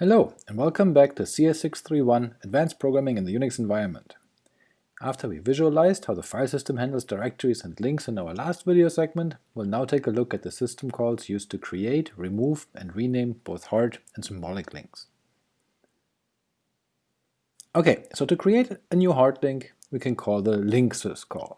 Hello, and welcome back to CS631 Advanced Programming in the Unix Environment. After we visualized how the file system handles directories and links in our last video segment, we'll now take a look at the system calls used to create, remove, and rename both hard and symbolic links. Ok, so to create a new hard link, we can call the link syscall.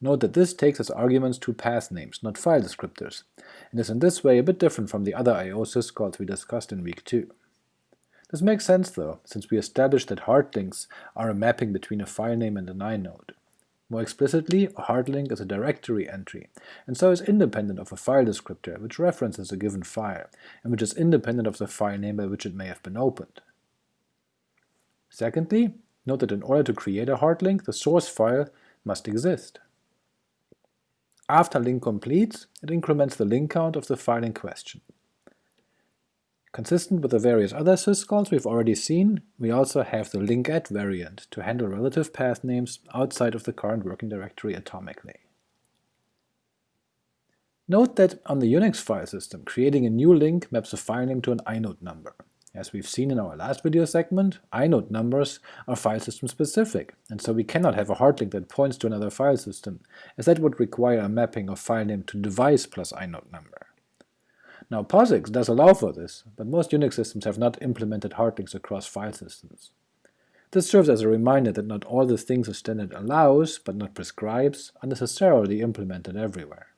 Note that this takes as arguments two path names, not file descriptors, and is in this way a bit different from the other IO syscalls we discussed in week 2. This makes sense though, since we established that hard links are a mapping between a file name and an inode. More explicitly, a hard link is a directory entry, and so is independent of a file descriptor which references a given file, and which is independent of the file name by which it may have been opened. Secondly, note that in order to create a hard link, the source file must exist. After link completes, it increments the link count of the file in question. Consistent with the various other syscalls we've already seen, we also have the linkat variant to handle relative path names outside of the current working directory atomically. Note that on the Unix file system, creating a new link maps a file name to an inode number. As we've seen in our last video segment, inode numbers are file system specific, and so we cannot have a hard link that points to another file system, as that would require a mapping of file name to device plus inode number. Now POSIX does allow for this, but most Unix systems have not implemented hard links across file systems. This serves as a reminder that not all the things a standard allows, but not prescribes, are necessarily implemented everywhere.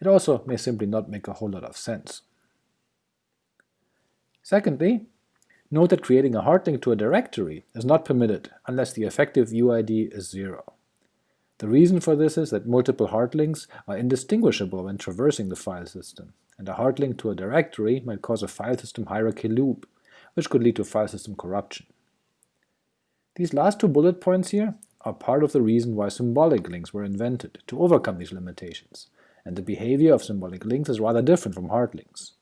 It also may simply not make a whole lot of sense. Secondly, note that creating a hard link to a directory is not permitted unless the effective UID is 0. The reason for this is that multiple hard links are indistinguishable when traversing the file system, and a hard link to a directory might cause a file system hierarchy loop, which could lead to file system corruption. These last two bullet points here are part of the reason why symbolic links were invented, to overcome these limitations, and the behavior of symbolic links is rather different from hard links.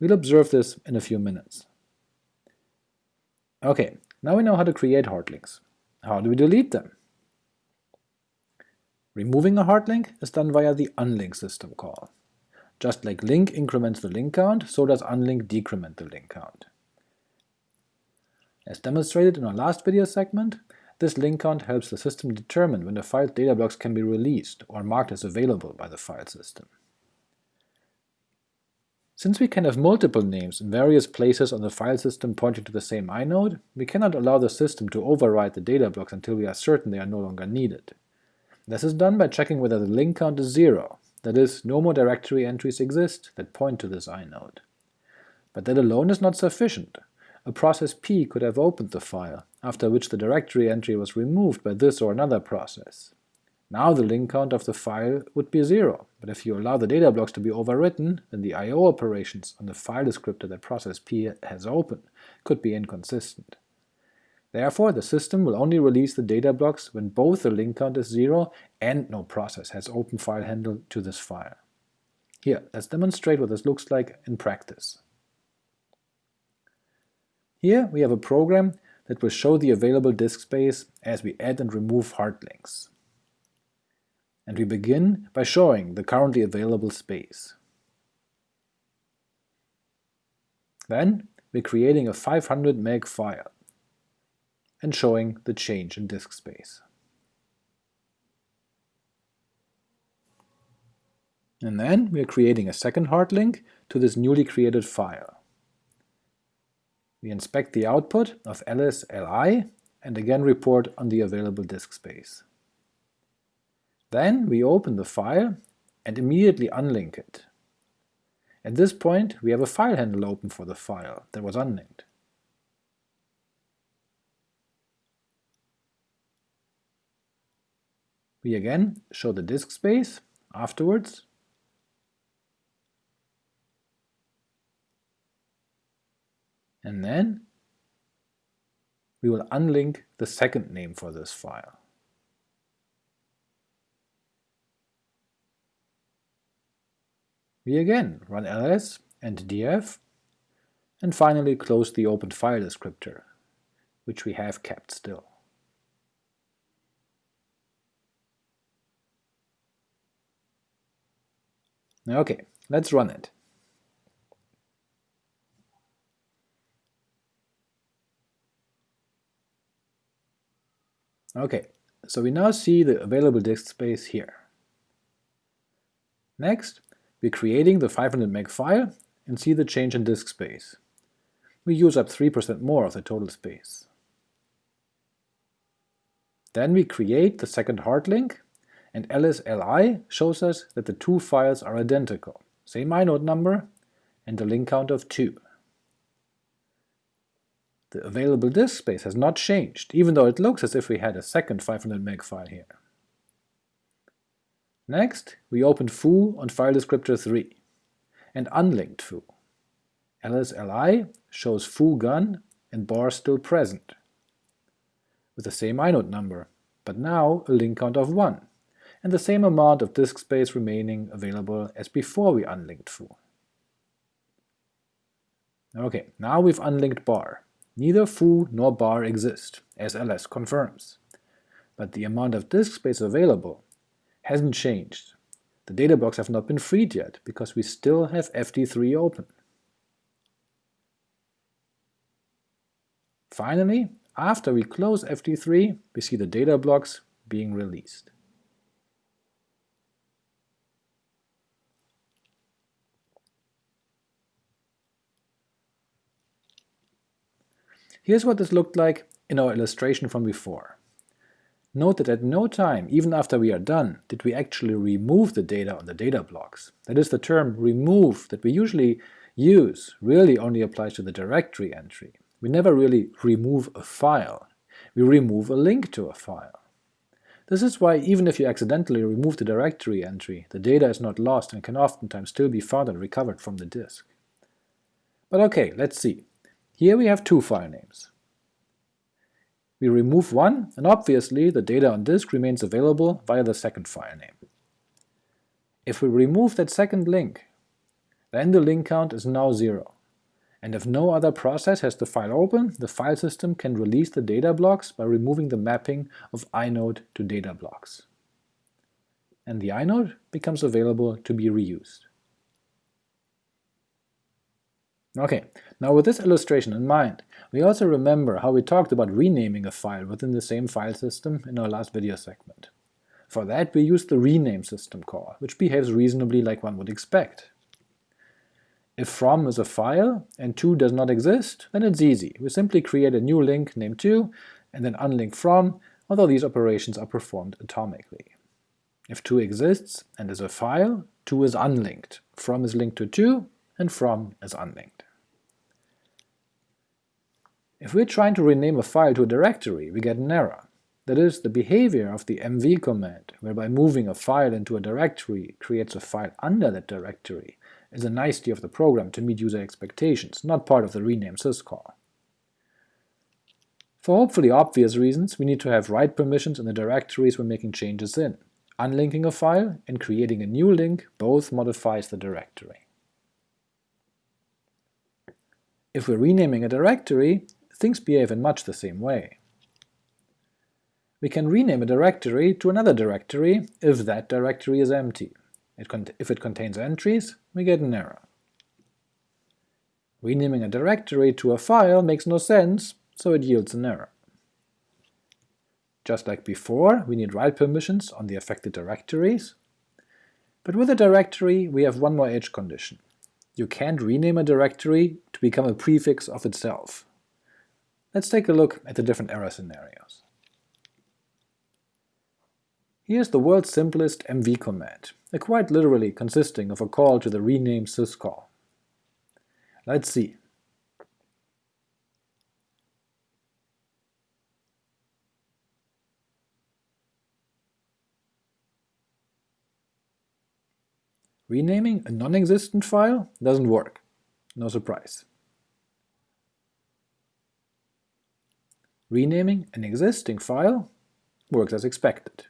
We'll observe this in a few minutes. Ok, now we know how to create hard links. How do we delete them? Removing a hard link is done via the unlink system call. Just like link increments the link count, so does unlink decrement the link count. As demonstrated in our last video segment, this link count helps the system determine when the file's data blocks can be released or marked as available by the file system. Since we can have multiple names in various places on the file system pointing to the same inode, we cannot allow the system to override the data blocks until we are certain they are no longer needed. This is done by checking whether the link count is zero, that is, no more directory entries exist that point to this inode. But that alone is not sufficient. A process P could have opened the file, after which the directory entry was removed by this or another process. Now the link count of the file would be zero, but if you allow the data blocks to be overwritten, then the I.O. operations on the file descriptor that process P has opened could be inconsistent. Therefore, the system will only release the data blocks when both the link count is 0 and no process has open file handle to this file. Here, let's demonstrate what this looks like in practice. Here we have a program that will show the available disk space as we add and remove hard links. And we begin by showing the currently available space. Then we're creating a 500 meg file and showing the change in disk space. And then we are creating a second hard link to this newly created file. We inspect the output of ls.li and again report on the available disk space. Then we open the file and immediately unlink it. At this point we have a file handle open for the file that was unlinked. We again show the disk space afterwards, and then we will unlink the second name for this file. We again run ls and df, and finally close the opened file descriptor, which we have kept still. Okay, let's run it. Okay, so we now see the available disk space here. Next, we're creating the 500 meg file and see the change in disk space. We use up 3% more of the total space. Then we create the second hard link and ls-li shows us that the two files are identical, same inode number, and a link count of 2. The available disk space has not changed, even though it looks as if we had a second 500 meg file here. Next, we open foo on file descriptor 3, and unlinked foo. ls-li shows foo gone and bar still present, with the same inode number, but now a link count of 1, and the same amount of disk space remaining available as before we unlinked foo. Ok, now we've unlinked bar. Neither foo nor bar exist, as ls confirms. But the amount of disk space available hasn't changed. The data blocks have not been freed yet, because we still have FD3 open. Finally, after we close FD3, we see the data blocks being released. Here's what this looked like in our illustration from before. Note that at no time, even after we are done, did we actually remove the data on the data blocks. That is, the term remove that we usually use really only applies to the directory entry. We never really remove a file, we remove a link to a file. This is why even if you accidentally remove the directory entry, the data is not lost and can oftentimes still be found and recovered from the disk. But ok, let's see. Here we have two file names. We remove one, and obviously the data on disk remains available via the second file name. If we remove that second link, then the link count is now zero, and if no other process has the file open, the file system can release the data blocks by removing the mapping of inode to data blocks. And the inode becomes available to be reused. Ok, now with this illustration in mind, we also remember how we talked about renaming a file within the same file system in our last video segment. For that we use the rename system call, which behaves reasonably like one would expect. If from is a file and 2 does not exist, then it's easy, we simply create a new link named 2 and then unlink from, although these operations are performed atomically. If 2 exists and is a file, 2 is unlinked, from is linked to 2, and from is unlinked. If we're trying to rename a file to a directory, we get an error. That is, the behavior of the mv command, whereby moving a file into a directory creates a file under that directory, is a nicety of the program to meet user expectations, not part of the rename syscall. For hopefully obvious reasons, we need to have write permissions in the directories we're making changes in. Unlinking a file and creating a new link both modifies the directory. If we're renaming a directory, things behave in much the same way. We can rename a directory to another directory if that directory is empty. It if it contains entries, we get an error. Renaming a directory to a file makes no sense, so it yields an error. Just like before, we need write permissions on the affected directories, but with a directory we have one more edge condition. You can't rename a directory to become a prefix of itself. Let's take a look at the different error scenarios. Here's the world's simplest mv command, uh, quite literally consisting of a call to the rename syscall. Let's see. Renaming a non-existent file doesn't work. No surprise. Renaming an existing file works as expected.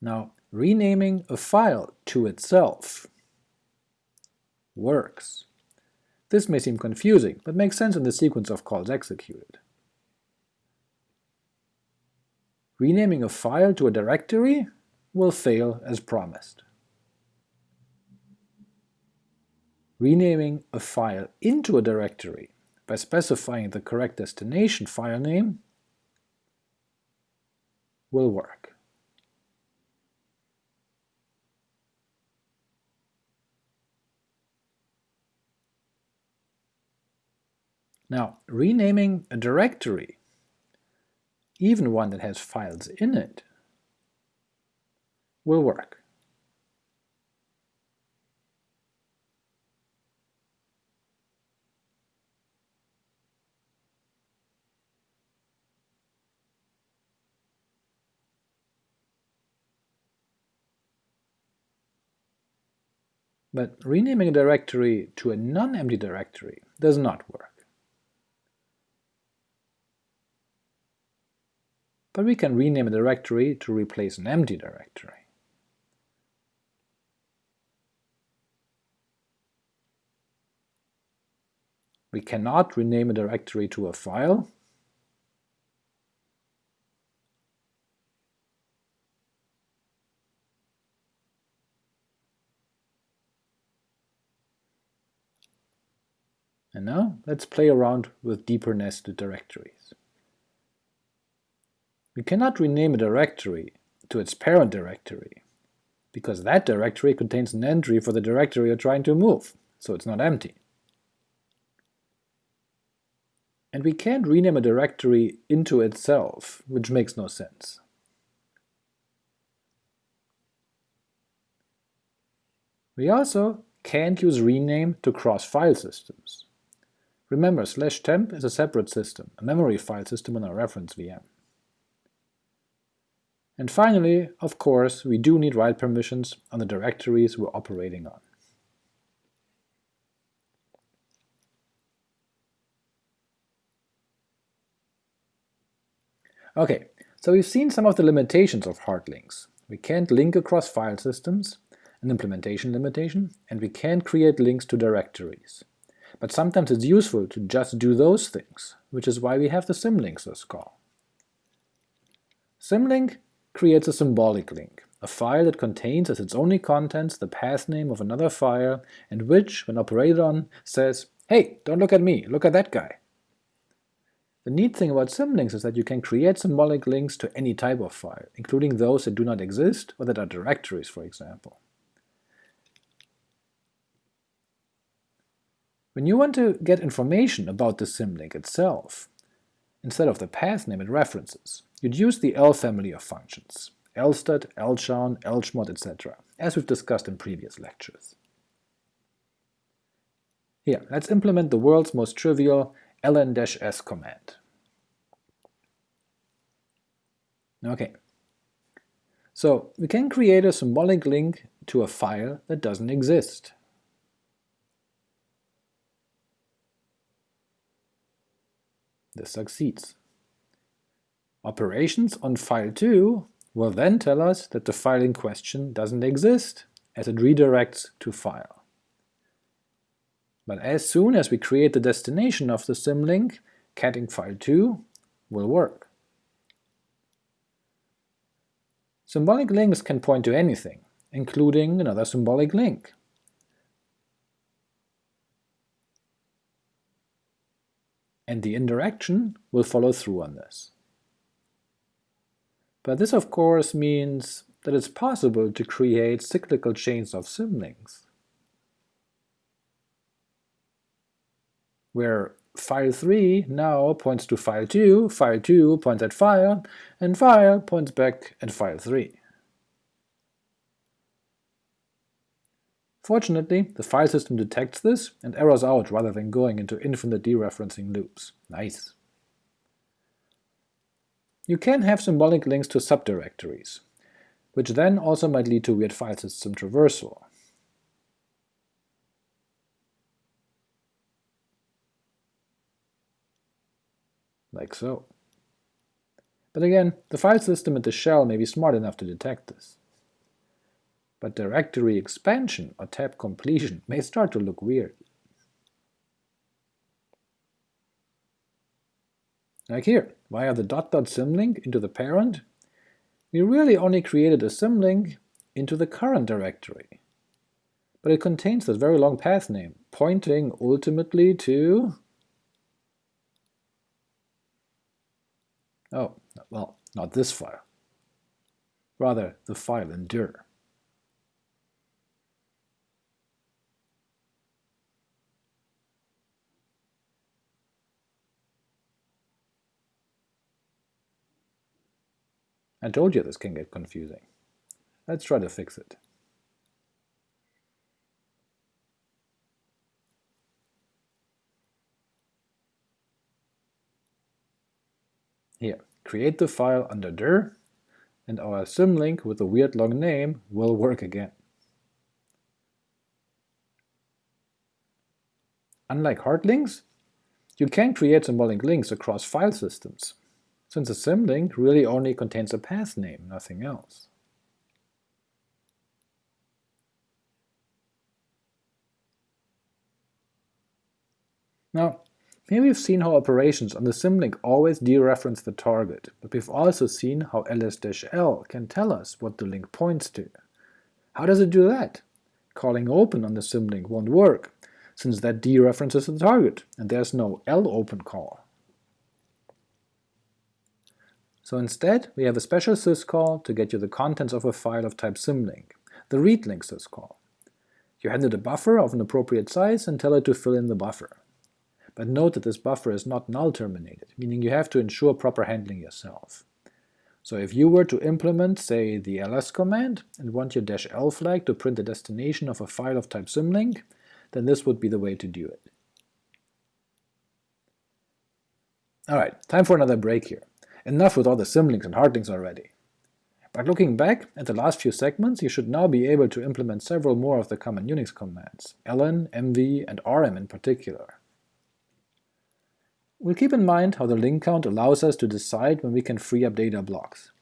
Now, renaming a file to itself works. This may seem confusing, but makes sense in the sequence of calls executed. Renaming a file to a directory will fail as promised. Renaming a file into a directory by specifying the correct destination file name will work. Now, renaming a directory, even one that has files in it, will work. But renaming a directory to a non-empty directory does not work. but we can rename a directory to replace an empty directory. We cannot rename a directory to a file, And now let's play around with deeper nested directories. We cannot rename a directory to its parent directory, because that directory contains an entry for the directory you're trying to move, so it's not empty. And we can't rename a directory into itself, which makes no sense. We also can't use rename to cross file systems. Remember, slash temp is a separate system, a memory file system on our reference VM. And finally, of course, we do need write permissions on the directories we're operating on. Okay, so we've seen some of the limitations of hard links. We can't link across file systems, an implementation limitation, and we can't create links to directories. But sometimes it's useful to just do those things, which is why we have the symlink syscall. Symlink creates a symbolic link, a file that contains as its only contents the path name of another file, and which, when operated on, says, hey, don't look at me, look at that guy. The neat thing about symlinks is that you can create symbolic links to any type of file, including those that do not exist or that are directories, for example. When you want to get information about the symlink itself, instead of the path name it references, You'd use the L family of functions, lstat, lchown, lchmod, etc., as we've discussed in previous lectures. Here, let's implement the world's most trivial ln-s command. Okay, so we can create a symbolic link to a file that doesn't exist. This succeeds. Operations on file 2 will then tell us that the file in question doesn't exist, as it redirects to file. But as soon as we create the destination of the symlink, catting file2 will work. Symbolic links can point to anything, including another symbolic link. And the indirection will follow through on this. But this of course means that it's possible to create cyclical chains of symlinks, where file 3 now points to file 2, file 2 points at file, and file points back at file 3. Fortunately, the file system detects this and errors out rather than going into infinite dereferencing loops. Nice. You can have symbolic links to subdirectories, which then also might lead to weird file system traversal. Like so. But again, the file system and the shell may be smart enough to detect this but directory expansion or tab completion may start to look weird. Like here, via the dot dot symlink into the parent, we really only created a symlink into the current directory. But it contains this very long path name, pointing ultimately to... Oh, well, not this file. Rather, the file endure. I told you this can get confusing. Let's try to fix it. Here, create the file under dir, and our symlink with the weird long name will work again. Unlike hard links, you can create symbolic links across file systems, since the symlink really only contains a path name, nothing else. Now, here we've seen how operations on the symlink always dereference the target, but we've also seen how ls-l can tell us what the link points to. How does it do that? Calling open on the symlink won't work, since that dereferences the target, and there's no lopen call. So instead, we have a special syscall to get you the contents of a file of type symlink, the readlink syscall. You hand it a buffer of an appropriate size and tell it to fill in the buffer but note that this buffer is not null terminated, meaning you have to ensure proper handling yourself. So if you were to implement, say, the ls command, and want your -l flag to print the destination of a file of type symlink, then this would be the way to do it. Alright, time for another break here. Enough with all the symlinks and hardlinks already. But looking back at the last few segments, you should now be able to implement several more of the common Unix commands, ln, mv, and rm in particular. We'll keep in mind how the link count allows us to decide when we can free up data blocks.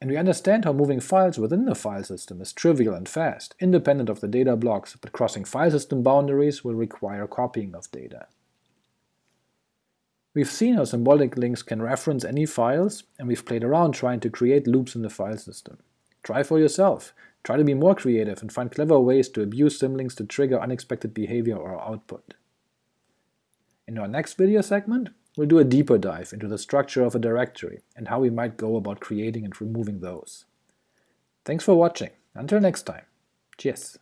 And we understand how moving files within the file system is trivial and fast, independent of the data blocks, but crossing file system boundaries will require copying of data. We've seen how symbolic links can reference any files, and we've played around trying to create loops in the file system. Try for yourself. Try to be more creative and find clever ways to abuse symlinks to trigger unexpected behavior or output. In our next video segment, we'll do a deeper dive into the structure of a directory and how we might go about creating and removing those. Thanks for watching, until next time, cheers!